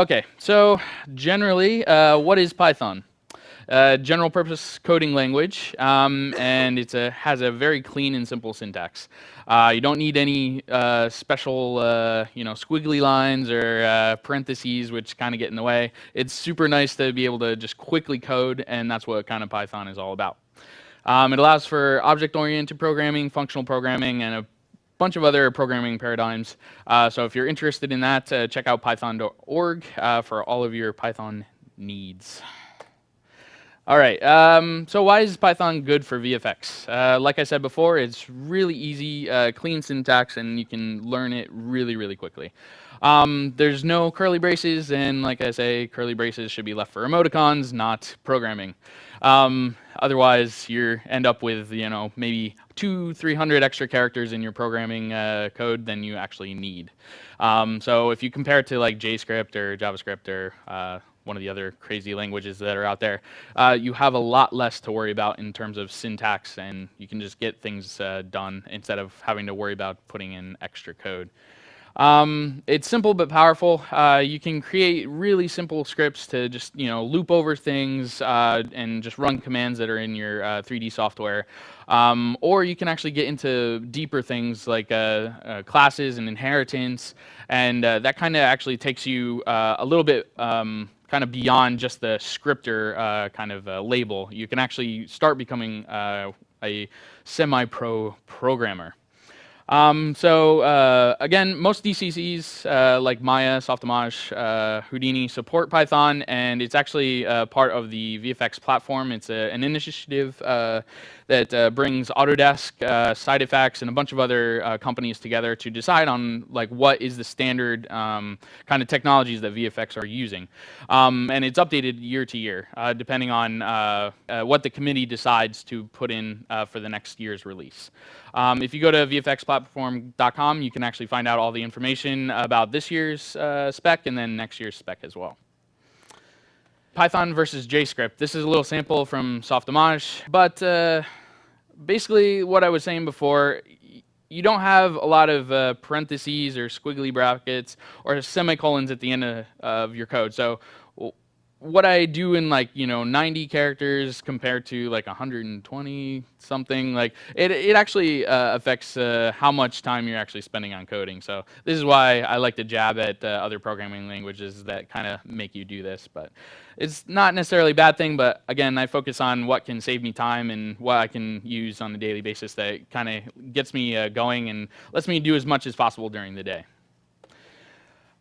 Okay, so generally, uh, what is Python? Uh, general purpose coding language, um, and it has a very clean and simple syntax. Uh, you don't need any uh, special, uh, you know, squiggly lines or uh, parentheses, which kind of get in the way. It's super nice to be able to just quickly code, and that's what kind of Python is all about. Um, it allows for object-oriented programming, functional programming, and a bunch of other programming paradigms. Uh, so if you're interested in that, uh, check out python.org uh, for all of your Python needs. All right, um, so why is Python good for VFX? Uh, like I said before, it's really easy, uh, clean syntax, and you can learn it really, really quickly. Um, there's no curly braces, and like I say, curly braces should be left for emoticons, not programming. Um, otherwise, you end up with you know maybe two, three hundred extra characters in your programming uh, code than you actually need. Um, so if you compare it to like JavaScript or JavaScript or uh, one of the other crazy languages that are out there, uh, you have a lot less to worry about in terms of syntax, and you can just get things uh, done instead of having to worry about putting in extra code. Um, it's simple but powerful. Uh, you can create really simple scripts to just you know loop over things uh, and just run commands that are in your uh, 3D software. Um, or you can actually get into deeper things like uh, uh, classes and inheritance, and uh, that kind of actually takes you a little bit um, kind of beyond just the scripter kind of label. You can actually start becoming a semi-pro programmer. Um, so uh, again, most DCCs uh, like Maya, Softimage, uh, Houdini support Python, and it's actually uh, part of the VFX platform. It's a, an initiative uh, that uh, brings Autodesk, uh, SideFX, and a bunch of other uh, companies together to decide on like what is the standard um, kind of technologies that VFX are using. Um, and it's updated year to year, uh, depending on uh, uh, what the committee decides to put in for the next year's release. Um, if you go to vfxplatform.com, you can actually find out all the information about this year's spec and then next year's spec as well. Python versus JScript. This is a little sample from Softimage, but uh, basically what I was saying before, you don't have a lot of uh, parentheses or squiggly brackets or semicolons at the end of, of your code. So what I do in like, you know, 90 characters compared to like 120 something, like it, it actually uh, affects uh, how much time you're actually spending on coding. So this is why I like to jab at uh, other programming languages that kind of make you do this. But it's not necessarily a bad thing, but again, I focus on what can save me time and what I can use on a daily basis that kind of gets me uh, going and lets me do as much as possible during the day.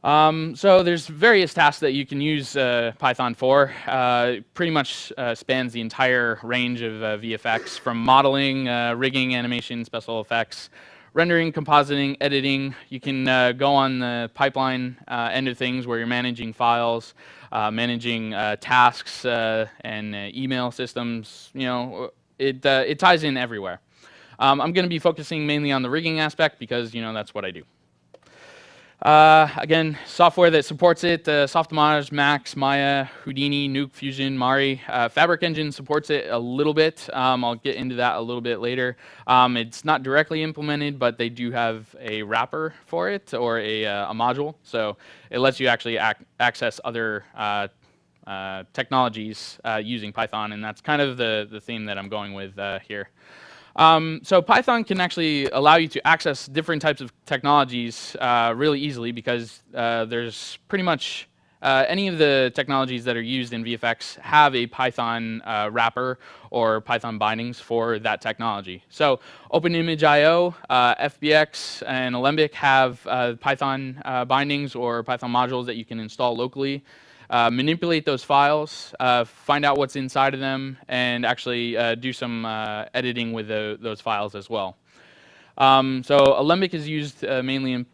Um, so there's various tasks that you can use uh, Python for. Uh, pretty much uh, spans the entire range of uh, VFX from modeling, uh, rigging, animation, special effects, rendering, compositing, editing. You can uh, go on the pipeline end of things where you're managing files, managing tasks and email systems. You know, it, it ties in everywhere. Um, I'm going to be focusing mainly on the rigging aspect because, you know, that's what I do. Uh, again, software that supports it, uh, Softimage, Max, Maya, Houdini, Nuke, Fusion, Mari. Uh, Fabric Engine supports it a little bit. Um, I'll get into that a little bit later. Um, it's not directly implemented, but they do have a wrapper for it or a, uh, a module. So it lets you actually ac access other uh, uh, technologies uh, using Python, and that's kind of the, the theme that I'm going with here. Um, so Python can actually allow you to access different types of technologies uh, really easily because uh, there's pretty much uh, any of the technologies that are used in VFX have a Python uh, wrapper or Python bindings for that technology. So OpenImageIO, uh, FBX, and Alembic have uh, Python bindings or Python modules that you can install locally uh, manipulate those files, uh, find out what's inside of them, and actually uh, do some uh, editing with the, those files as well. Um, so Alembic is used uh, mainly in,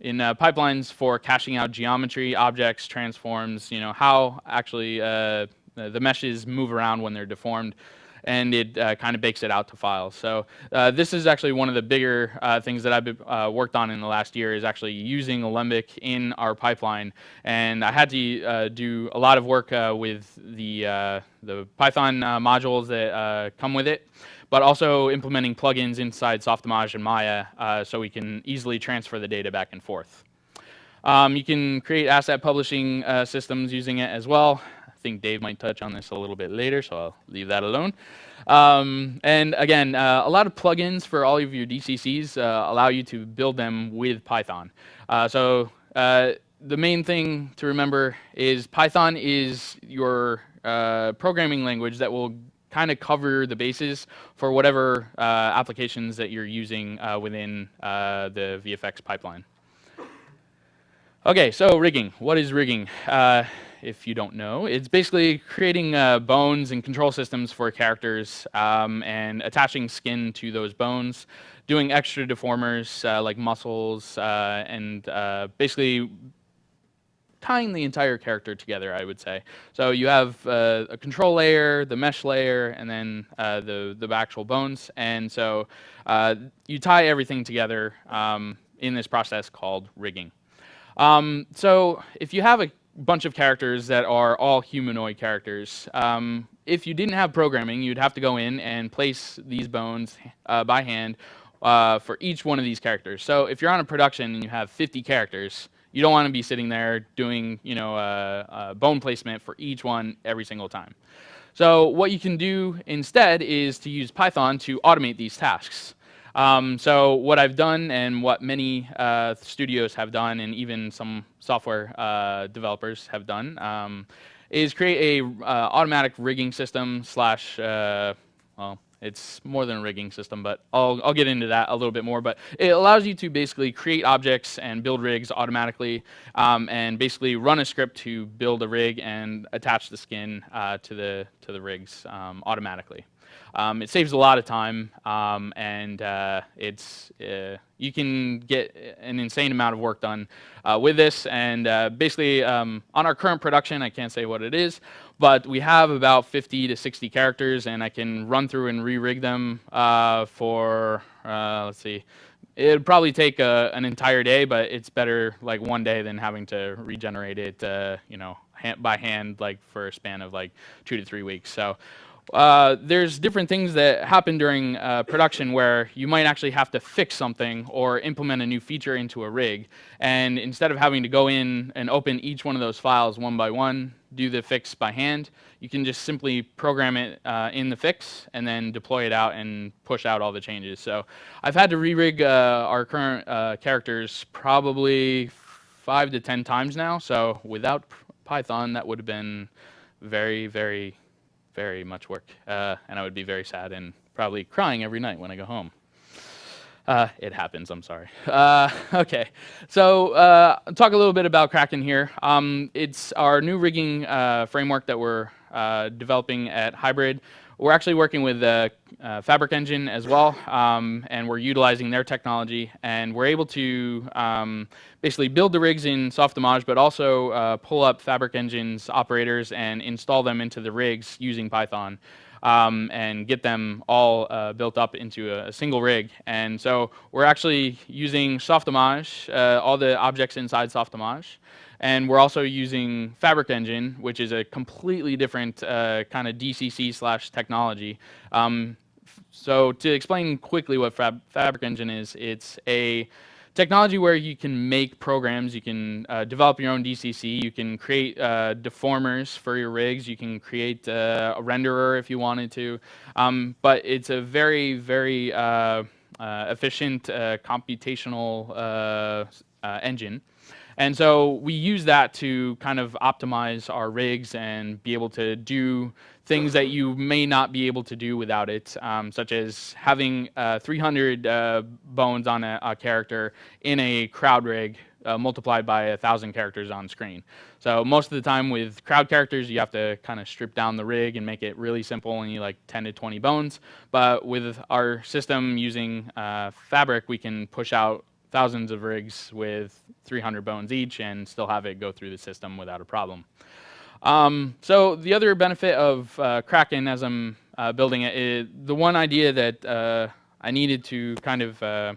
in pipelines for caching out geometry, objects, transforms, you know, how actually the meshes move around when they're deformed and it uh, kind of bakes it out to files. So uh, this is actually one of the bigger uh, things that I've uh, worked on in the last year is actually using Alembic in our pipeline. And I had to uh, do a lot of work uh, with the, the Python modules that come with it but also implementing plugins inside Softimage and Maya so we can easily transfer the data back and forth. Um, you can create asset publishing uh, systems using it as well. Think Dave might touch on this a little bit later, so I'll leave that alone. Um, and again, uh, a lot of plugins for all of your DCCs uh, allow you to build them with Python. Uh, so uh, the main thing to remember is Python is your uh, programming language that will kind of cover the bases for whatever uh, applications that you're using within the VFX pipeline. Okay, so rigging. What is rigging? If you don't know. It's basically creating uh, bones and control systems for characters um, and attaching skin to those bones, doing extra deformers uh, like muscles, uh, and uh, basically tying the entire character together, I would say. So you have uh, a control layer, the mesh layer, and then uh, the, the actual bones. And so you tie everything together um, in this process called rigging. Um, so if you have a bunch of characters that are all humanoid characters. Um, if you didn't have programming, you'd have to go in and place these bones uh, by hand uh, for each one of these characters. So if you're on a production and you have 50 characters, you don't want to be sitting there doing you know, uh, uh, bone placement for each one every single time. So what you can do instead is to use Python to automate these tasks. Um, so what I've done and what many uh, studios have done and even some software uh, developers have done um, is create a uh, automatic rigging system slash, uh, well, it's more than a rigging system, but I'll, I'll get into that a little bit more. But it allows you to basically create objects and build rigs automatically um, and basically run a script to build a rig and attach the skin uh, to, the, to the rigs um, automatically. Um, it saves a lot of time, um, and uh, it's uh, you can get an insane amount of work done uh, with this. And uh, basically, um, on our current production, I can't say what it is, but we have about 50 to 60 characters, and I can run through and re-rig them uh, for uh, let's see. It'd probably take a, an entire day, but it's better like one day than having to regenerate it, you know, by hand like for a span of like two to three weeks. So uh, there's different things that happen during uh, production where you might actually have to fix something or implement a new feature into a rig. And instead of having to go in and open each one of those files one by one, do the fix by hand, you can just simply program it uh, in the fix and then deploy it out and push out all the changes. So I've had to re-rig uh, our current uh, characters probably five to 10 times now. So without Python, that would have been very, very very much work, uh, and I would be very sad and probably crying every night when I go home. Uh, it happens, I'm sorry. Uh, okay, so uh, talk a little bit about Kraken here. Um, it's our new rigging uh, framework that we're uh, developing at Hybrid. We're actually working with uh, Fabric Engine as well, um, and we're utilizing their technology, and we're able to um, basically build the rigs in Softimage, but also uh, pull up Fabric Engine's operators and install them into the rigs using Python. Um, and get them all uh, built up into a, a, single rig. And so we're actually using Softimage, uh, all the objects inside Softimage, and we're also using Fabric Engine, which is a completely different uh, kind of DCC slash technology. Um, so to explain quickly what Fab Fabric Engine is, it's a technology where you can make programs, you can uh, develop your own DCC, you can create uh, deformers for your rigs, you can create uh, a renderer if you wanted to, um, but it's a very, very uh, uh, efficient uh, computational engine. And so we use that to kind of optimize our rigs and be able to do things that you may not be able to do without it, um, such as having uh, 300 uh, bones on a, a, character in a crowd rig uh, multiplied by a thousand characters on screen. So most of the time with crowd characters, you have to kind of strip down the rig and make it really simple you like 10 to 20 bones. But with our system using uh, Fabric, we can push out thousands of rigs with 300 bones each and still have it go through the system without a problem. Um, so the other benefit of uh, Kraken as I'm uh, building it, is the one idea that uh, I needed to kind of uh,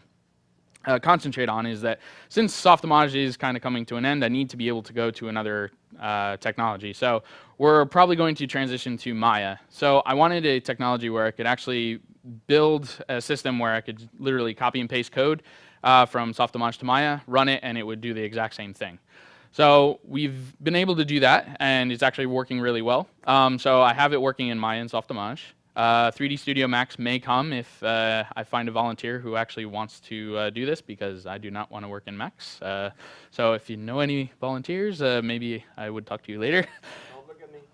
uh, concentrate on is that since Softimage is kind of coming to an end, I need to be able to go to another uh, technology. So we're probably going to transition to Maya. So I wanted a technology where I could actually build a system where I could literally copy and paste code uh, from Softimage to Maya, run it, and it would do the exact same thing. So we've been able to do that, and it's actually working really well. Um, so I have it working in Maya and Softimage. Uh, 3D Studio Max may come if uh, I find a volunteer who actually wants to uh, do this because I do not want to work in Max. Uh, so if you know any volunteers, uh, maybe I would talk to you later.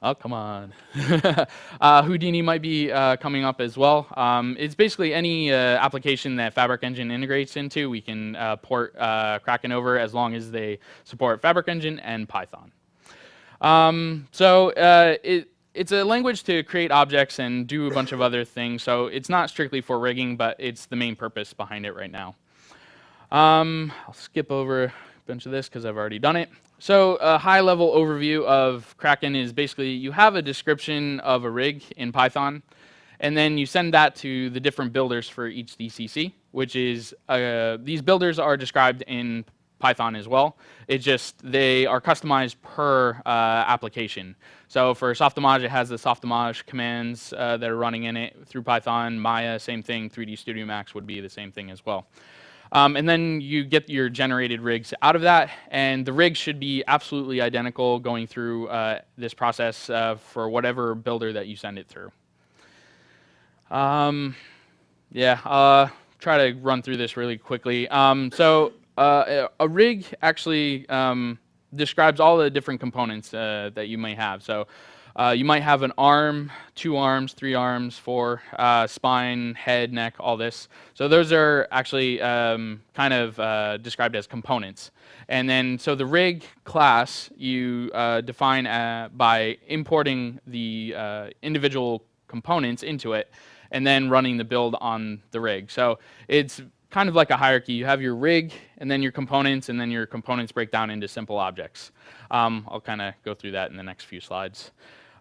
Oh, come on. uh, Houdini might be uh, coming up as well. Um, it's basically any uh, application that Fabric Engine integrates into, we can uh, port uh, Kraken over as long as they support Fabric Engine and Python. Um, so uh, it, it's a language to create objects and do a bunch of other things. So it's not strictly for rigging, but it's the main purpose behind it right now. Um, I'll skip over a bunch of this because I've already done it. So a high-level overview of Kraken is basically you have a description of a rig in Python, and then you send that to the different builders for each DCC, which is, uh, these builders are described in Python as well. It's just they are customized per uh, application. So for Softimage, it has the Softimage commands uh, that are running in it through Python. Maya, same thing. 3D Studio Max would be the same thing as well. Um, and then you get your generated rigs out of that, and the rigs should be absolutely identical going through uh, this process uh, for whatever builder that you send it through. Um, yeah, uh, try to run through this really quickly. Um, so uh, a rig actually um, describes all the different components uh, that you may have. So uh, you might have an arm, two arms, three arms, four, uh, spine, head, neck, all this. So those are actually um, kind of uh, described as components. And then, so the rig class you uh, define uh, by importing the uh, individual components into it and then running the build on the rig. So it's kind of like a hierarchy. You have your rig and then your components and then your components break down into simple objects. Um, I'll kind of go through that in the next few slides.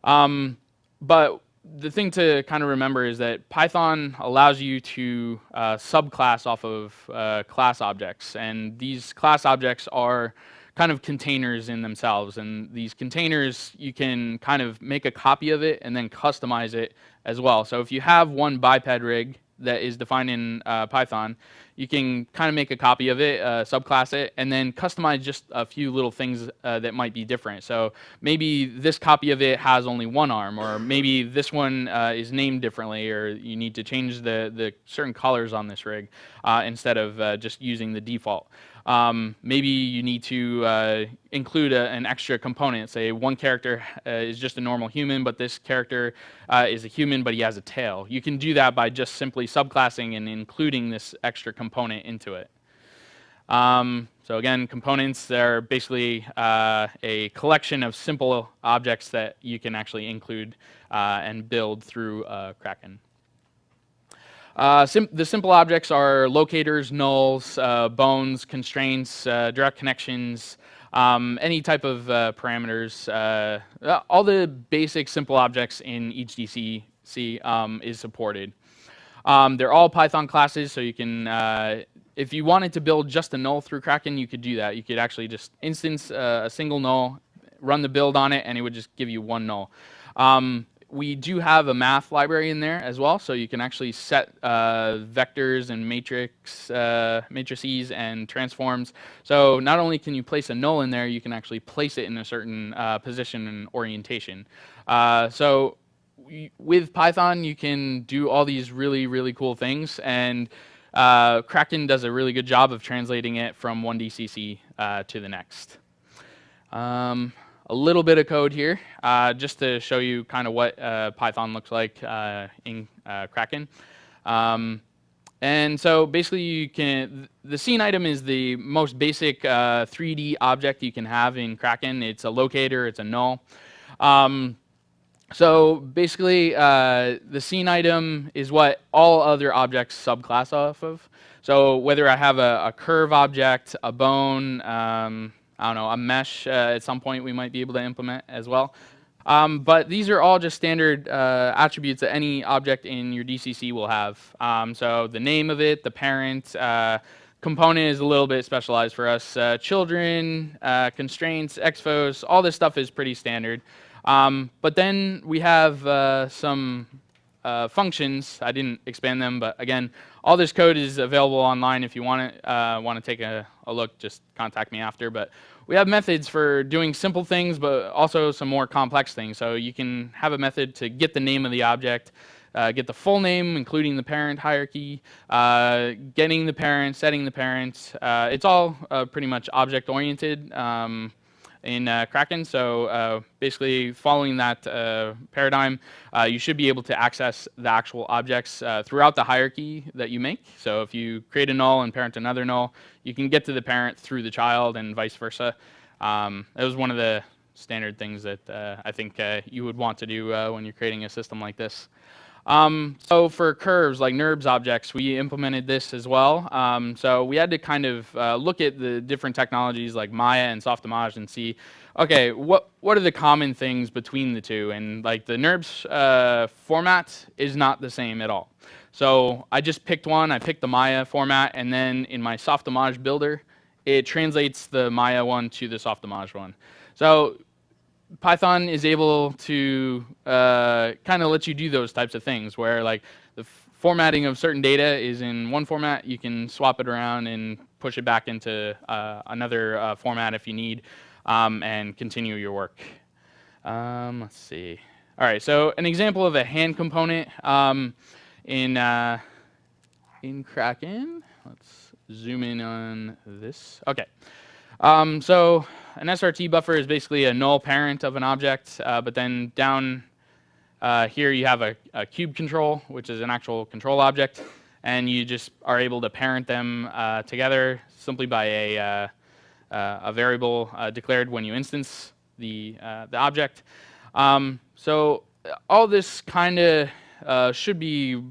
Um, but the thing to kind of remember is that Python allows you to uh, subclass off of uh, class objects. And these class objects are kind of containers in themselves. And these containers, you can kind of make a copy of it and then customize it as well. So if you have one biped rig that is defined in uh, Python, you can kind of make a copy of it, uh, subclass it, and then customize just a few little things uh, that might be different. So maybe this copy of it has only one arm, or maybe this one uh, is named differently, or you need to change the, the certain colors on this rig uh, instead of uh, just using the default. Um, maybe you need to uh, include a, an extra component. Say one character uh, is just a normal human, but this character uh, is a human, but he has a tail. You can do that by just simply subclassing and including this extra component into it. Um, so again, components are basically uh, a collection of simple objects that you can actually include uh, and build through uh, Kraken. Uh, sim the simple objects are locators, nulls, uh, bones, constraints, uh, direct connections, um, any type of uh, parameters. Uh, all the basic simple objects in each DCC um, is supported. Um, they're all Python classes, so you can, if you wanted to build just a null through Kraken, you could do that. You could actually just instance a single null, run the build on it, and it would just give you one null. Um, we do have a math library in there as well, so you can actually set uh, vectors and matrix, uh, matrices and transforms. So not only can you place a null in there, you can actually place it in a certain uh, position and orientation. Uh, so with Python, you can do all these really, really cool things, and uh, Kraken does a really good job of translating it from one DCC uh, to the next. Um, a little bit of code here uh, just to show you kind of what uh, Python looks like uh, in uh, Kraken. Um, and so basically you can, the scene item is the most basic 3D uh, object you can have in Kraken. It's a locator, it's a null. Um, so basically uh, the scene item is what all other objects subclass off of. So whether I have a, a curve object, a bone, um, I don't know, a mesh uh, at some point we might be able to implement as well. Um, but these are all just standard uh, attributes that any object in your DCC will have. Um, so the name of it, the parent, uh, component is a little bit specialized for us. Uh, children, uh, constraints, expos, all this stuff is pretty standard. Um, but then we have uh, some uh, functions. I didn't expand them, but again, all this code is available online. If you want to uh, want to take a, a, look, just contact me after. But we have methods for doing simple things, but also some more complex things. So you can have a method to get the name of the object, uh, get the full name, including the parent hierarchy, uh, getting the parent, setting the parent. Uh, it's all uh, pretty much object-oriented. Um, in uh, Kraken. So uh, basically following that uh, paradigm, you should be able to access the actual objects throughout the hierarchy that you make. So if you create a null and parent another null, you can get to the parent through the child and vice versa. Um, that was one of the standard things that I think you would want to do when you're creating a system like this. Um, so for curves like NURBS objects, we implemented this as well. Um, so we had to kind of uh, look at the different technologies like Maya and Softimage and see, okay, what what are the common things between the two? And like the NURBS uh, format is not the same at all. So I just picked one. I picked the Maya format, and then in my Softimage builder, it translates the Maya one to the Softimage one. So Python is able to uh, kind of let you do those types of things where like the formatting of certain data is in one format, you can swap it around and push it back into uh, another uh, format if you need um, and continue your work. Um, let's see. All right, so an example of a hand component um, in, uh, in Kraken. Let's zoom in on this. Okay. Um, so an SRT buffer is basically a null parent of an object, uh, but then down uh, here you have a, a, cube control, which is an actual control object, and you just are able to parent them uh, together simply by a, uh, uh, a variable uh, declared when you instance the, the object. Um, so all this kind of should be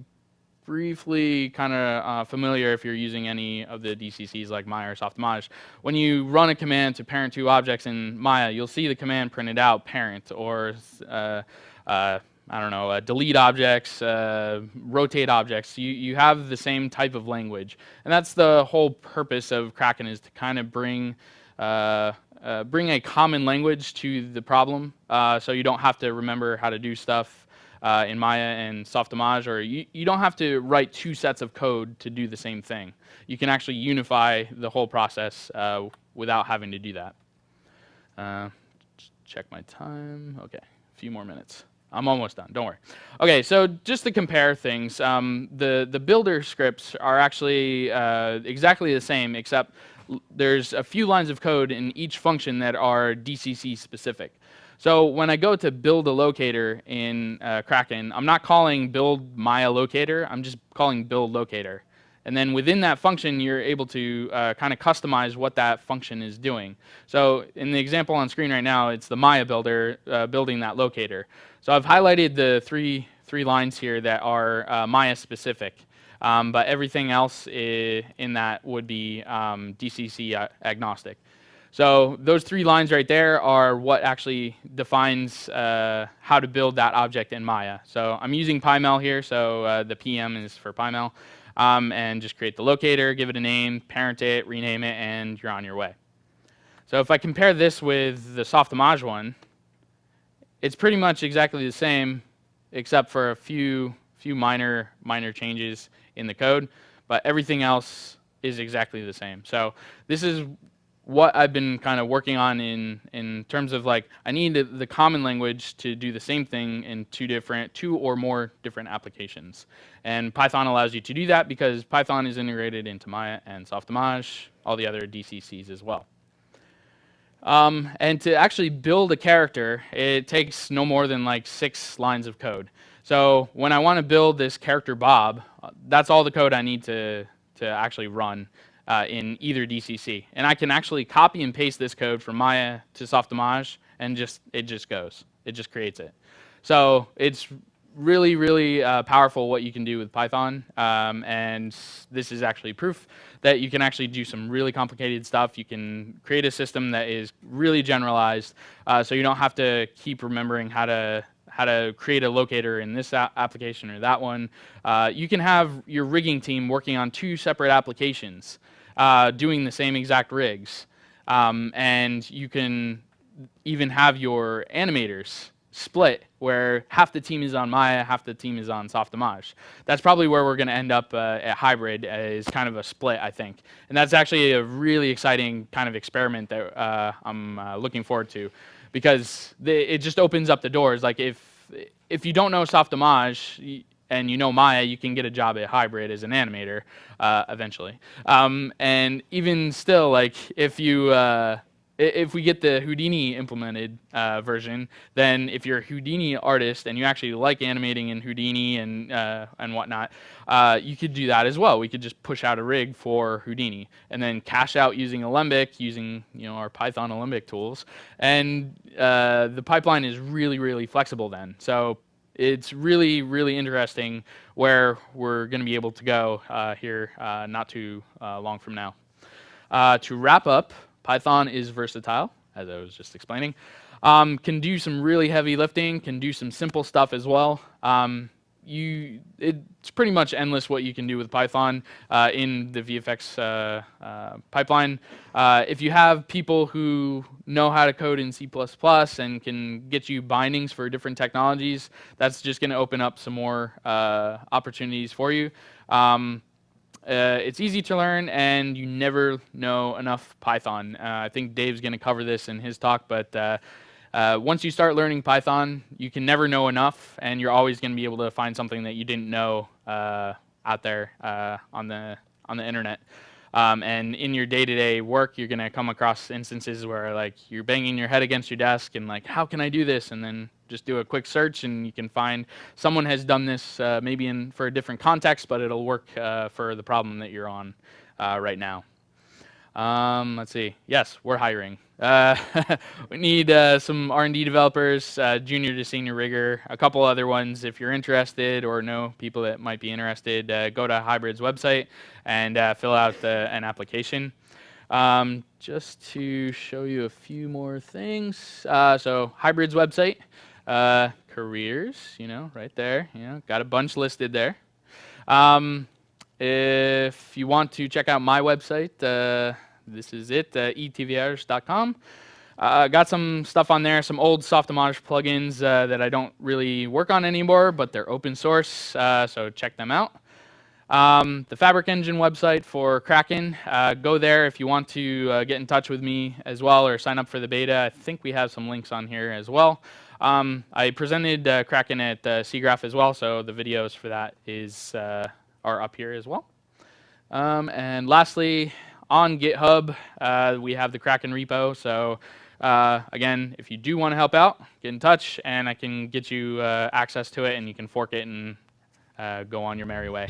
briefly kind of uh, familiar if you're using any of the DCCs like Maya or Softimage. When you run a command to parent two objects in Maya, you'll see the command printed out parent or uh, uh, I don't know, uh, delete objects, uh, rotate objects. You, you have the same type of language. And that's the whole purpose of Kraken is to kind of bring uh, uh, bring a common language to the problem uh, so you don't have to remember how to do stuff uh, in Maya and Softimage, or you, you don't have to write two sets of code to do the same thing. You can actually unify the whole process uh, without having to do that. Uh, check my time. Okay, a few more minutes. I'm almost done, don't worry. Okay, so just to compare things, um, the, the builder scripts are actually uh, exactly the same, except there's a few lines of code in each function that are DCC specific. So when I go to build a locator in uh, Kraken, I'm not calling build Maya locator, I'm just calling build locator. And then within that function, you're able to uh, kind of customize what that function is doing. So in the example on screen right now, it's the Maya builder uh, building that locator. So I've highlighted the three, three lines here that are uh, Maya specific. Um, but everything else in that would be um, DCC uh, agnostic. So those three lines right there are what actually defines uh, how to build that object in Maya. So I'm using PyMel here, so uh, the PM is for PyMel. Um, and just create the locator, give it a name, parent it, rename it, and you're on your way. So if I compare this with the Softimage one, it's pretty much exactly the same, except for a few few minor minor changes in the code, but everything else is exactly the same. So this is what I've been kind of working on in in terms of like I need the, common language to do the same thing in two different two or more different applications. And Python allows you to do that because Python is integrated into Maya and Softimage, all the other DCCs as well. Um, and to actually build a character, it takes no more than like six lines of code. So when I want to build this character Bob, that's all the code I need to to actually run uh, in either DCC. And I can actually copy and paste this code from Maya to Softimage, and just it just goes. It just creates it. So it's really, really uh, powerful what you can do with Python. Um, and this is actually proof that you can actually do some really complicated stuff. You can create a system that is really generalized, uh, so you don't have to keep remembering how to how to create a locator in this application or that one. Uh, you can have your rigging team working on two separate applications uh, doing the same exact rigs. Um, and you can even have your animators split where half the team is on Maya, half the team is on Softimage. That's probably where we're going to end up uh, at hybrid is kind of a split, I think. And that's actually a really exciting kind of experiment that uh, I'm uh, looking forward to because the, it just opens up the doors. Like if if you don't know Softimage and you know Maya, you can get a job at Hybrid as an animator uh, eventually. Um, and even still, like if you uh, if we get the Houdini implemented uh, version, then if you're a Houdini artist and you actually like animating in Houdini and uh, and whatnot, uh, you could do that as well. We could just push out a rig for Houdini and then cache out using Alembic, using you know our Python Alembic tools, and uh, the pipeline is really really flexible then. So it's really really interesting where we're going to be able to go uh, here uh, not too long from now. to wrap up. Python is versatile, as I was just explaining. Um, can do some really heavy lifting, can do some simple stuff as well. Um, you, it's pretty much endless what you can do with Python uh, in the VFX uh, uh, pipeline. Uh, if you have people who know how to code in C++ and can get you bindings for different technologies, that's just going to open up some more uh, opportunities for you. Um, uh, it's easy to learn, and you never know enough Python. Uh, I think Dave's going to cover this in his talk, but uh, uh, once you start learning Python, you can never know enough, and you're always going to be able to find something that you didn't know uh, out there uh, on the on the internet. Um, and in your day-to-day -day work, you're going to come across instances where like you're banging your head against your desk and like, how can I do this? And then just do a quick search and you can find someone has done this uh, maybe in for a different context, but it'll work uh, for the problem that you're on uh, right now. Um, let's see. Yes, we're hiring. Uh, we need uh, some R&D developers, uh, junior to senior rigger, a couple other ones. If you're interested or know people that might be interested, uh, go to Hybrid's website and uh, fill out an application. Um, just to show you a few more things. Uh, so Hybrid's website, careers, you know, right there. You know, got a bunch listed there. Um, if you want to check out my website, this is it, uh, etvrs.com. Uh, got some stuff on there, some old Softimage plugins uh, that I don't really work on anymore, but they're open source, uh, so check them out. Um, the Fabric Engine website for Kraken, uh, go there if you want to uh, get in touch with me as well or sign up for the beta. I think we have some links on here as well. Um, I presented uh, Kraken at uh, SIGGRAPH as well, so the videos for that is are up here as well. Um, and lastly, on GitHub, uh, we have the Kraken repo. So uh, again, if you do want to help out, get in touch, and I can get you uh, access to it, and you can fork it and uh, go on your merry way.